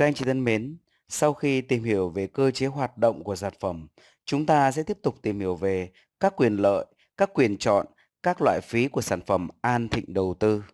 Các anh chị thân mến, sau khi tìm hiểu về cơ chế hoạt động của sản phẩm, chúng ta sẽ tiếp tục tìm hiểu về các quyền lợi, các quyền chọn, các loại phí của sản phẩm An Thịnh Đầu tư.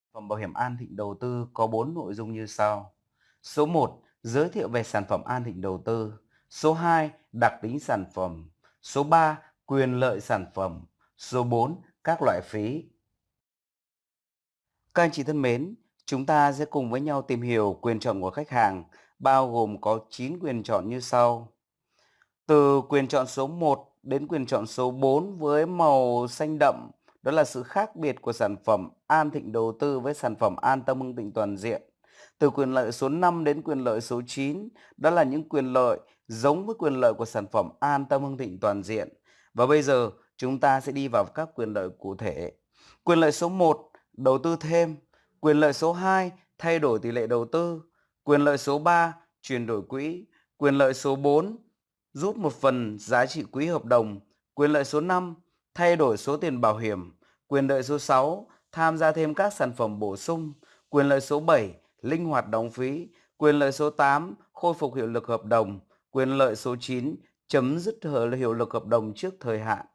Sản phẩm bảo hiểm An Thịnh Đầu tư có 4 nội dung như sau. Số 1, giới thiệu về sản phẩm An Thịnh Đầu tư. Số 2, đặc tính sản phẩm. Số 3, quyền lợi sản phẩm. Số 4, các loại phí. Các anh chị thân mến, chúng ta sẽ cùng với nhau tìm hiểu quyền chọn của khách hàng, bao gồm có 9 quyền chọn như sau. Từ quyền chọn số 1 đến quyền chọn số 4 với màu xanh đậm, đó là sự khác biệt của sản phẩm An Thịnh Đầu tư với sản phẩm An Tâm Hưng Thịnh Toàn Diện. Từ quyền lợi số 5 đến quyền lợi số 9, đó là những quyền lợi giống với quyền lợi của sản phẩm An Tâm Hưng Thịnh Toàn Diện. Và bây giờ chúng ta sẽ đi vào các quyền lợi cụ thể. Quyền lợi số 1, đầu tư thêm. Quyền lợi số 2, thay đổi tỷ lệ đầu tư. Quyền lợi số 3, chuyển đổi quỹ. Quyền lợi số 4, rút một phần giá trị quỹ hợp đồng. Quyền lợi số 5, thay đổi số tiền bảo hiểm. Quyền lợi số 6, tham gia thêm các sản phẩm bổ sung. Quyền lợi số 7, linh hoạt đóng phí. Quyền lợi số 8, khôi phục hiệu lực hợp đồng. Quyền lợi số 9, chấm dứt hiệu lực hợp đồng trước thời hạn.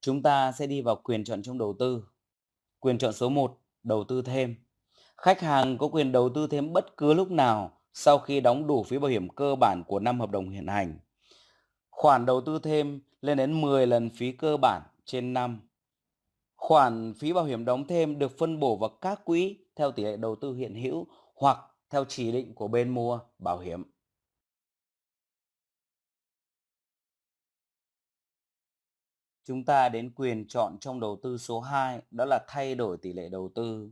Chúng ta sẽ đi vào quyền chọn trong đầu tư. Quyền chọn số 1, đầu tư thêm. Khách hàng có quyền đầu tư thêm bất cứ lúc nào sau khi đóng đủ phí bảo hiểm cơ bản của năm hợp đồng hiện hành. Khoản đầu tư thêm lên đến 10 lần phí cơ bản trên năm. Khoản phí bảo hiểm đóng thêm được phân bổ vào các quỹ theo tỷ lệ đầu tư hiện hữu hoặc theo chỉ định của bên mua bảo hiểm. Chúng ta đến quyền chọn trong đầu tư số 2, đó là thay đổi tỷ lệ đầu tư.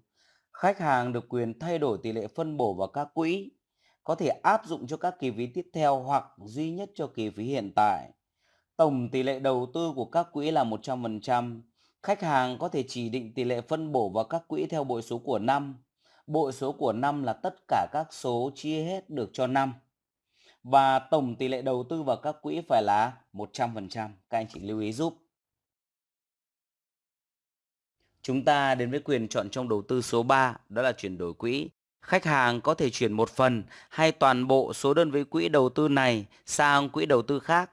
Khách hàng được quyền thay đổi tỷ lệ phân bổ vào các quỹ, có thể áp dụng cho các kỳ phí tiếp theo hoặc duy nhất cho kỳ phí hiện tại. Tổng tỷ lệ đầu tư của các quỹ là 100%. Khách hàng có thể chỉ định tỷ lệ phân bổ vào các quỹ theo bội số của năm. Bội số của năm là tất cả các số chia hết được cho năm. Và tổng tỷ lệ đầu tư vào các quỹ phải là 100%. Các anh chị lưu ý giúp. Chúng ta đến với quyền chọn trong đầu tư số 3, đó là chuyển đổi quỹ. Khách hàng có thể chuyển một phần hay toàn bộ số đơn vị quỹ đầu tư này sang quỹ đầu tư khác.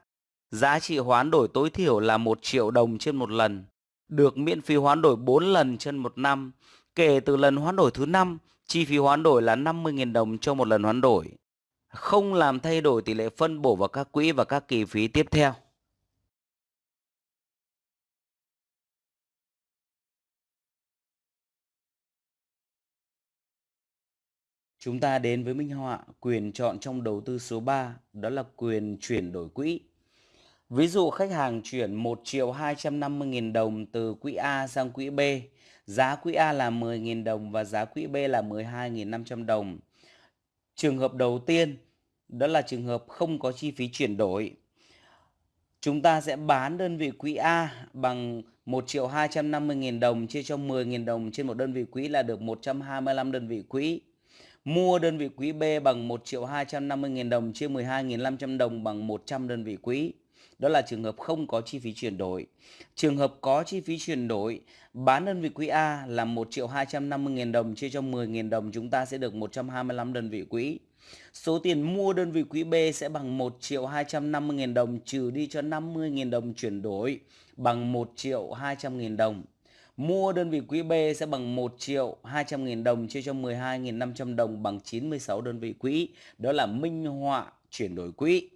Giá trị hoán đổi tối thiểu là 1 triệu đồng trên một lần. Được miễn phí hoán đổi 4 lần trên một năm. Kể từ lần hoán đổi thứ 5, chi phí hoán đổi là 50.000 đồng cho một lần hoán đổi. Không làm thay đổi tỷ lệ phân bổ vào các quỹ và các kỳ phí tiếp theo. Chúng ta đến với minh họa, quyền chọn trong đầu tư số 3 đó là quyền chuyển đổi quỹ. Ví dụ khách hàng chuyển 1 triệu 250 nghìn đồng từ quỹ A sang quỹ B. Giá quỹ A là 10 nghìn đồng và giá quỹ B là 12.500 đồng. Trường hợp đầu tiên, đó là trường hợp không có chi phí chuyển đổi. Chúng ta sẽ bán đơn vị quỹ A bằng 1 triệu 250 nghìn đồng, chia cho 10 nghìn đồng trên một đơn vị quỹ là được 125 đơn vị quỹ. Mua đơn vị quỹ B bằng 1 triệu 250 nghìn đồng chia 12.500 đồng bằng 100 đơn vị quỹ. Đó là trường hợp không có chi phí chuyển đổi. Trường hợp có chi phí chuyển đổi, bán đơn vị quỹ A là 1 triệu 250 nghìn đồng chia cho 10 nghìn đồng chúng ta sẽ được 125 đơn vị quỹ. Số tiền mua đơn vị quỹ B sẽ bằng 1 triệu 250 nghìn đồng trừ đi cho 50 nghìn đồng chuyển đổi bằng 1 triệu 200 nghìn đồng. Mua đơn vị quỹ B sẽ bằng 1 triệu 200 nghìn đồng chia cho 12.500 đồng bằng 96 đơn vị quỹ. Đó là minh họa chuyển đổi quỹ.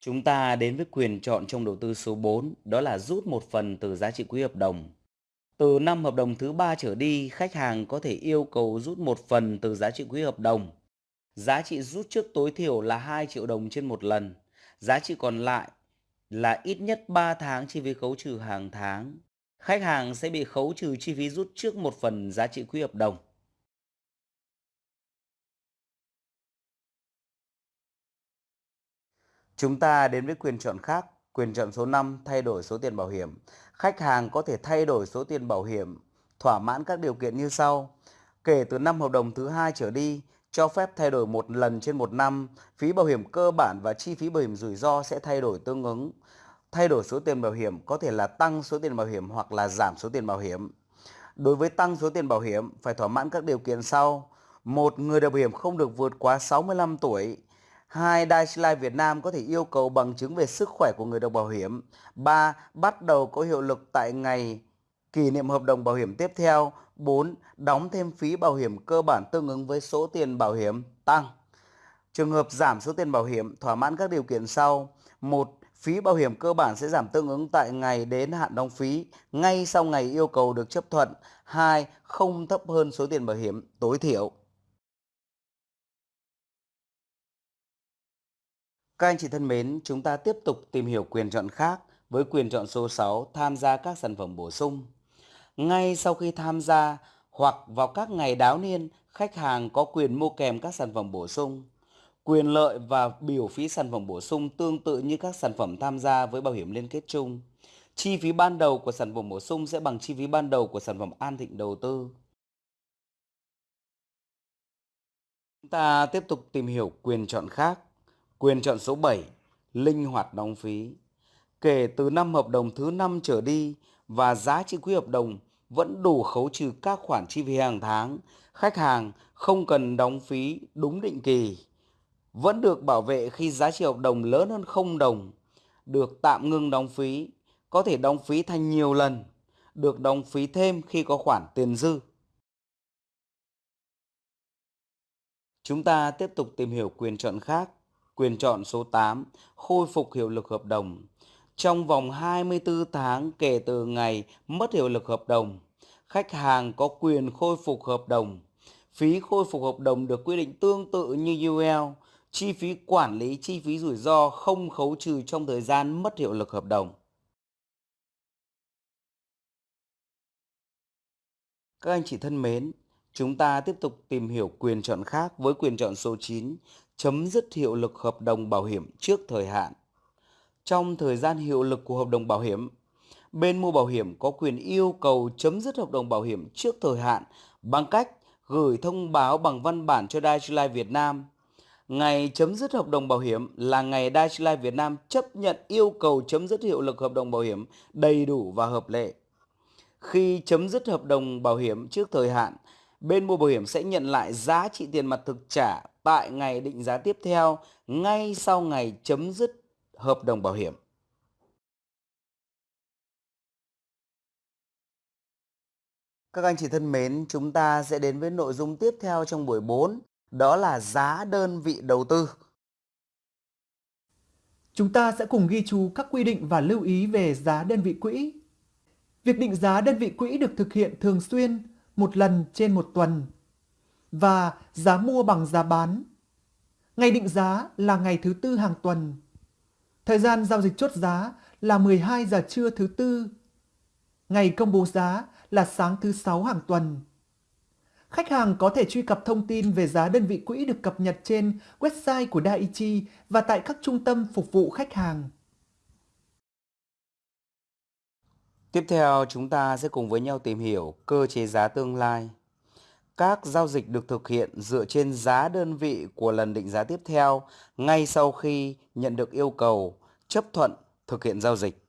Chúng ta đến với quyền chọn trong đầu tư số 4, đó là rút một phần từ giá trị quỹ hợp đồng. Từ năm hợp đồng thứ ba trở đi, khách hàng có thể yêu cầu rút một phần từ giá trị quỹ hợp đồng. Giá trị rút trước tối thiểu là 2 triệu đồng trên một lần. Giá trị còn lại là ít nhất 3 tháng chi phí khấu trừ hàng tháng. Khách hàng sẽ bị khấu trừ chi phí rút trước một phần giá trị quỹ hợp đồng. Chúng ta đến với quyền chọn khác, quyền chọn số 5 thay đổi số tiền bảo hiểm. Khách hàng có thể thay đổi số tiền bảo hiểm thỏa mãn các điều kiện như sau. Kể từ năm hợp đồng thứ hai trở đi, cho phép thay đổi một lần trên một năm, phí bảo hiểm cơ bản và chi phí bảo hiểm rủi ro sẽ thay đổi tương ứng. Thay đổi số tiền bảo hiểm có thể là tăng số tiền bảo hiểm hoặc là giảm số tiền bảo hiểm. Đối với tăng số tiền bảo hiểm phải thỏa mãn các điều kiện sau. Một, người được bảo hiểm không được vượt quá 65 tuổi. Hai, Daiichi Life Việt Nam có thể yêu cầu bằng chứng về sức khỏe của người được bảo hiểm. Ba, bắt đầu có hiệu lực tại ngày kỷ niệm hợp đồng bảo hiểm tiếp theo. 4. Đóng thêm phí bảo hiểm cơ bản tương ứng với số tiền bảo hiểm tăng. Trường hợp giảm số tiền bảo hiểm thỏa mãn các điều kiện sau. 1. Phí bảo hiểm cơ bản sẽ giảm tương ứng tại ngày đến hạn đóng phí ngay sau ngày yêu cầu được chấp thuận. 2. Không thấp hơn số tiền bảo hiểm tối thiểu. Các anh chị thân mến, chúng ta tiếp tục tìm hiểu quyền chọn khác với quyền chọn số 6 tham gia các sản phẩm bổ sung. Ngay sau khi tham gia hoặc vào các ngày đáo niên, khách hàng có quyền mua kèm các sản phẩm bổ sung. Quyền lợi và biểu phí sản phẩm bổ sung tương tự như các sản phẩm tham gia với bảo hiểm liên kết chung. Chi phí ban đầu của sản phẩm bổ sung sẽ bằng chi phí ban đầu của sản phẩm An Thịnh đầu tư. Chúng ta tiếp tục tìm hiểu quyền chọn khác. Quyền chọn số 7, linh hoạt đóng phí. Kể từ năm hợp đồng thứ 5 trở đi và giá trị quỹ hợp đồng vẫn đủ khấu trừ các khoản chi phí hàng tháng, khách hàng không cần đóng phí đúng định kỳ. Vẫn được bảo vệ khi giá trị hợp đồng lớn hơn 0 đồng, được tạm ngưng đóng phí, có thể đóng phí thành nhiều lần, được đóng phí thêm khi có khoản tiền dư. Chúng ta tiếp tục tìm hiểu quyền chọn khác. Quyền chọn số 8, khôi phục hiệu lực hợp đồng. Trong vòng 24 tháng kể từ ngày mất hiệu lực hợp đồng, khách hàng có quyền khôi phục hợp đồng. Phí khôi phục hợp đồng được quy định tương tự như UL. Chi phí quản lý, chi phí rủi ro không khấu trừ trong thời gian mất hiệu lực hợp đồng. Các anh chị thân mến, chúng ta tiếp tục tìm hiểu quyền chọn khác với quyền chọn số 9, chấm dứt hiệu lực hợp đồng bảo hiểm trước thời hạn. Trong thời gian hiệu lực của hợp đồng bảo hiểm, bên mua bảo hiểm có quyền yêu cầu chấm dứt hợp đồng bảo hiểm trước thời hạn bằng cách gửi thông báo bằng văn bản cho dai Life Việt Nam. Ngày chấm dứt hợp đồng bảo hiểm là ngày Daiichi Life Việt Nam chấp nhận yêu cầu chấm dứt hiệu lực hợp đồng bảo hiểm đầy đủ và hợp lệ. Khi chấm dứt hợp đồng bảo hiểm trước thời hạn, bên mua bảo hiểm sẽ nhận lại giá trị tiền mặt thực trả tại ngày định giá tiếp theo ngay sau ngày chấm dứt hợp đồng bảo hiểm. Các anh chị thân mến, chúng ta sẽ đến với nội dung tiếp theo trong buổi 4, đó là giá đơn vị đầu tư. Chúng ta sẽ cùng ghi chú các quy định và lưu ý về giá đơn vị quỹ. Việc định giá đơn vị quỹ được thực hiện thường xuyên, một lần trên một tuần. Và giá mua bằng giá bán. Ngày định giá là ngày thứ tư hàng tuần. Thời gian giao dịch chốt giá là 12 giờ trưa thứ tư. Ngày công bố giá là sáng thứ sáu hàng tuần. Khách hàng có thể truy cập thông tin về giá đơn vị quỹ được cập nhật trên website của Daiichi và tại các trung tâm phục vụ khách hàng. Tiếp theo, chúng ta sẽ cùng với nhau tìm hiểu cơ chế giá tương lai. Các giao dịch được thực hiện dựa trên giá đơn vị của lần định giá tiếp theo ngay sau khi nhận được yêu cầu chấp thuận thực hiện giao dịch.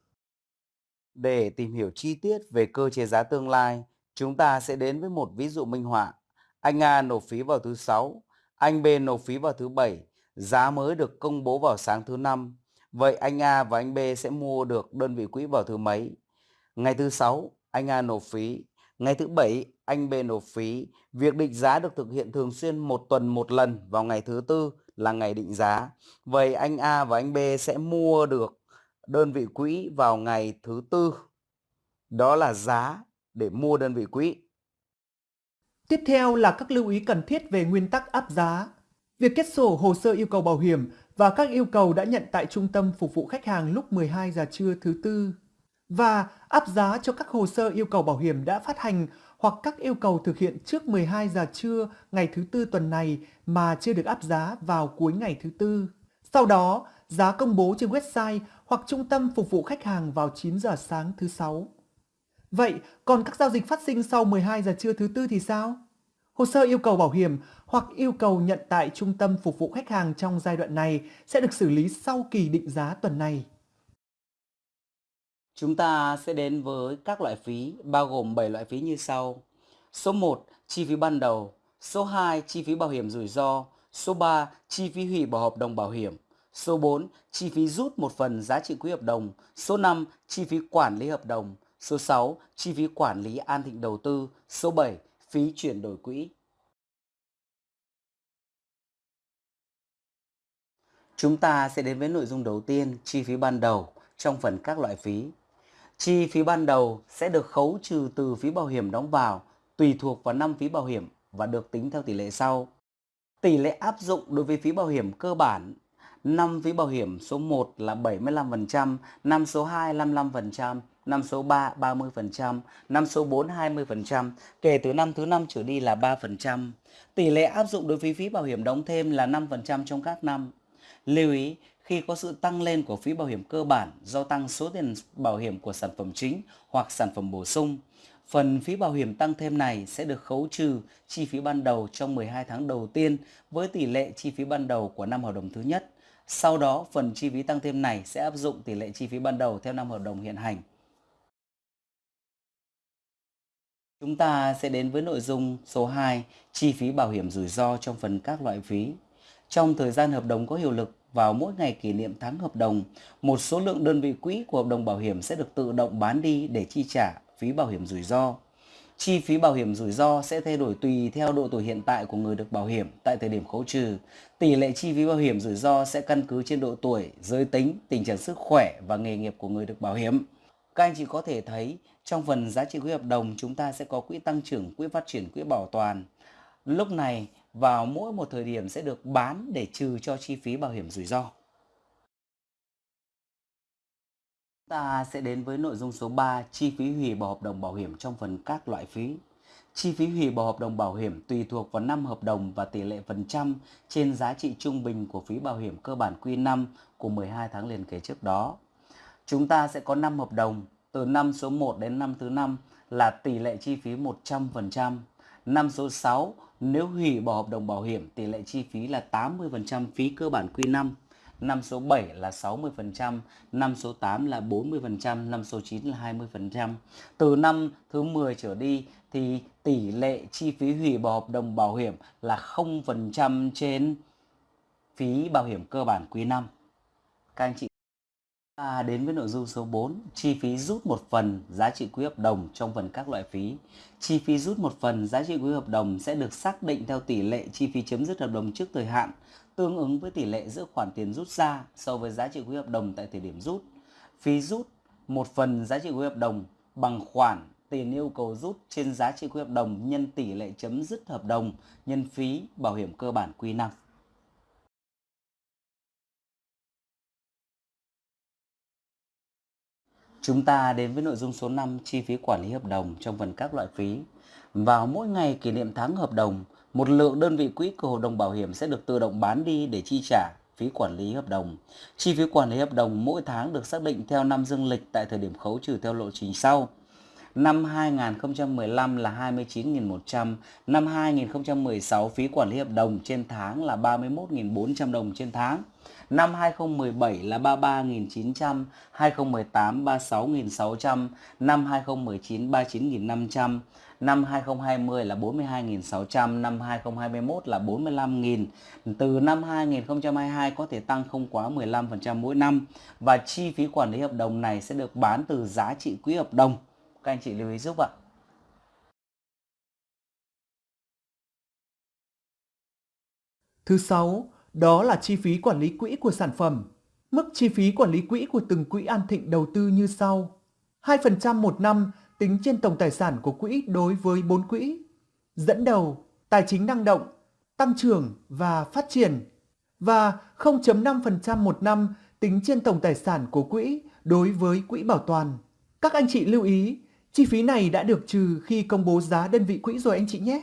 Để tìm hiểu chi tiết về cơ chế giá tương lai, chúng ta sẽ đến với một ví dụ minh họa. Anh A nộp phí vào thứ sáu, anh B nộp phí vào thứ bảy, giá mới được công bố vào sáng thứ năm. Vậy anh A và anh B sẽ mua được đơn vị quỹ vào thứ mấy? Ngày thứ sáu, anh A nộp phí. Ngày thứ bảy, anh B nộp phí. Việc định giá được thực hiện thường xuyên một tuần một lần vào ngày thứ tư là ngày định giá. Vậy anh A và anh B sẽ mua được đơn vị quỹ vào ngày thứ tư. Đó là giá để mua đơn vị quỹ. Tiếp theo là các lưu ý cần thiết về nguyên tắc áp giá. Việc kết sổ hồ sơ yêu cầu bảo hiểm và các yêu cầu đã nhận tại trung tâm phục vụ khách hàng lúc 12 giờ trưa thứ tư và áp giá cho các hồ sơ yêu cầu bảo hiểm đã phát hành hoặc các yêu cầu thực hiện trước 12 giờ trưa ngày thứ tư tuần này mà chưa được áp giá vào cuối ngày thứ tư. Sau đó, giá công bố trên website hoặc trung tâm phục vụ khách hàng vào 9 giờ sáng thứ sáu. Vậy, còn các giao dịch phát sinh sau 12 giờ trưa thứ tư thì sao? Hồ sơ yêu cầu bảo hiểm hoặc yêu cầu nhận tại trung tâm phục vụ khách hàng trong giai đoạn này sẽ được xử lý sau kỳ định giá tuần này. Chúng ta sẽ đến với các loại phí bao gồm 7 loại phí như sau. Số 1, chi phí ban đầu. Số 2, chi phí bảo hiểm rủi ro. Số 3, chi phí hủy bỏ hợp đồng bảo hiểm. Số 4, chi phí rút một phần giá trị quỹ hợp đồng. Số 5, chi phí quản lý hợp đồng. Số 6, chi phí quản lý an thịnh đầu tư. Số 7, phí chuyển đổi quỹ. Chúng ta sẽ đến với nội dung đầu tiên, chi phí ban đầu trong phần các loại phí. Chi phí ban đầu sẽ được khấu trừ từ phí bảo hiểm đóng vào tùy thuộc vào năm phí bảo hiểm và được tính theo tỷ lệ sau. Tỷ lệ áp dụng đối với phí bảo hiểm cơ bản năm phí bảo hiểm số 1 là 75%, năm số 2 55%, năm số 3 30%, năm số 4 20%, kể từ năm thứ năm trở đi là 3%. Tỷ lệ áp dụng đối với phí bảo hiểm đóng thêm là 5% trong các năm. Lưu ý, khi có sự tăng lên của phí bảo hiểm cơ bản do tăng số tiền bảo hiểm của sản phẩm chính hoặc sản phẩm bổ sung, phần phí bảo hiểm tăng thêm này sẽ được khấu trừ chi phí ban đầu trong 12 tháng đầu tiên với tỷ lệ chi phí ban đầu của năm hợp đồng thứ nhất. Sau đó, phần chi phí tăng thêm này sẽ áp dụng tỷ lệ chi phí ban đầu theo năm hợp đồng hiện hành. Chúng ta sẽ đến với nội dung số 2, chi phí bảo hiểm rủi ro trong phần các loại phí. Trong thời gian hợp đồng có hiệu lực vào mỗi ngày kỷ niệm tháng hợp đồng, một số lượng đơn vị quỹ của hợp đồng bảo hiểm sẽ được tự động bán đi để chi trả phí bảo hiểm rủi ro. Chi phí bảo hiểm rủi ro sẽ thay đổi tùy theo độ tuổi hiện tại của người được bảo hiểm tại thời điểm khấu trừ. Tỷ lệ chi phí bảo hiểm rủi ro sẽ căn cứ trên độ tuổi, giới tính, tình trạng sức khỏe và nghề nghiệp của người được bảo hiểm. Các anh chị có thể thấy trong phần giá trị quỹ hợp đồng chúng ta sẽ có quỹ tăng trưởng, quỹ phát triển, quỹ bảo toàn. Lúc này vào mỗi một thời điểm sẽ được bán để trừ cho chi phí bảo hiểm rủi ro. Ta sẽ đến với nội dung số 3, chi phí hủy bỏ hợp đồng bảo hiểm trong phần các loại phí. Chi phí hủy bỏ hợp đồng bảo hiểm tùy thuộc vào năm hợp đồng và tỷ lệ phần trăm trên giá trị trung bình của phí bảo hiểm cơ bản Q5 của 12 tháng liền kề trước đó. Chúng ta sẽ có 5 hợp đồng, từ năm số 1 đến năm thứ 5 là tỷ lệ chi phí 100%. Năm số 6 nếu hủy bỏ hợp đồng bảo hiểm tỷ lệ chi phí là 80% phí cơ bản Q5 năm số 7 là 60%, năm số 8 là 40%, năm số 9 là 20%. Từ năm thứ 10 trở đi thì tỷ lệ chi phí hủy bỏ hợp đồng bảo hiểm là 0% trên phí bảo hiểm cơ bản quý 5. Các anh chị À, đến với nội dung số 4, chi phí rút một phần giá trị quỹ hợp đồng trong phần các loại phí. Chi phí rút một phần giá trị quỹ hợp đồng sẽ được xác định theo tỷ lệ chi phí chấm dứt hợp đồng trước thời hạn, tương ứng với tỷ lệ giữa khoản tiền rút ra so với giá trị quỹ hợp đồng tại thời điểm rút. Phí rút một phần giá trị quỹ hợp đồng bằng khoản tiền yêu cầu rút trên giá trị quỹ hợp đồng nhân tỷ lệ chấm dứt hợp đồng nhân phí bảo hiểm cơ bản quy năng. Chúng ta đến với nội dung số 5 chi phí quản lý hợp đồng trong phần các loại phí. Vào mỗi ngày kỷ niệm tháng hợp đồng, một lượng đơn vị quỹ của hợp đồng bảo hiểm sẽ được tự động bán đi để chi trả phí quản lý hợp đồng. Chi phí quản lý hợp đồng mỗi tháng được xác định theo năm dương lịch tại thời điểm khấu trừ theo lộ trình sau. Năm 2015 là 29.100, năm 2016 phí quản lý hợp đồng trên tháng là 31.400 đồng trên tháng. Năm 2017 là 33.900, 2018 36.600, năm 2019 39.500, năm 2020 là 42.600, năm 2021 là 45.000. Từ năm 2022 có thể tăng không quá 15% mỗi năm và chi phí quản lý hợp đồng này sẽ được bán từ giá trị quỹ hợp đồng. Các anh chị lưu ý giúp ạ. Thứ sáu, đó là chi phí quản lý quỹ của sản phẩm. Mức chi phí quản lý quỹ của từng quỹ an thịnh đầu tư như sau. 2% một năm tính trên tổng tài sản của quỹ đối với 4 quỹ. Dẫn đầu, tài chính năng động, tăng trưởng và phát triển. Và 0.5% một năm tính trên tổng tài sản của quỹ đối với quỹ bảo toàn. Các anh chị lưu ý, chi phí này đã được trừ khi công bố giá đơn vị quỹ rồi anh chị nhé.